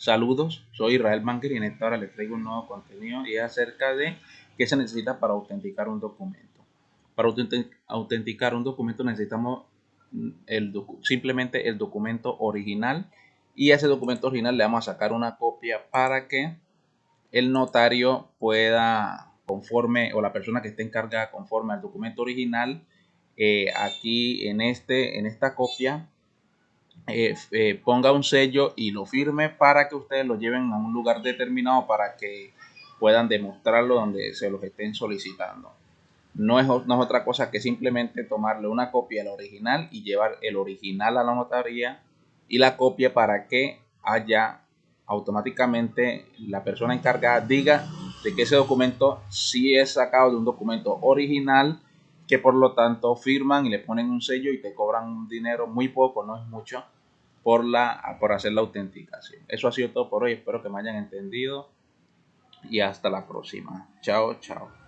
Saludos, soy Israel Banker y en esta hora les traigo un nuevo contenido y es acerca de qué se necesita para autenticar un documento. Para autenticar un documento necesitamos mm, el simplemente el documento original y a ese documento original le vamos a sacar una copia para que el notario pueda conforme o la persona que esté encargada conforme al documento original eh, aquí en este en esta copia eh, eh, ponga un sello y lo firme para que ustedes lo lleven a un lugar determinado para que puedan demostrarlo donde se los estén solicitando. No es, no es otra cosa que simplemente tomarle una copia del original y llevar el original a la notaría y la copia para que haya automáticamente la persona encargada diga de que ese documento sí es sacado de un documento original que por lo tanto firman y le ponen un sello y te cobran un dinero muy poco, no es mucho, por, la, por hacer la autenticación. Eso ha sido todo por hoy, espero que me hayan entendido y hasta la próxima. Chao, chao.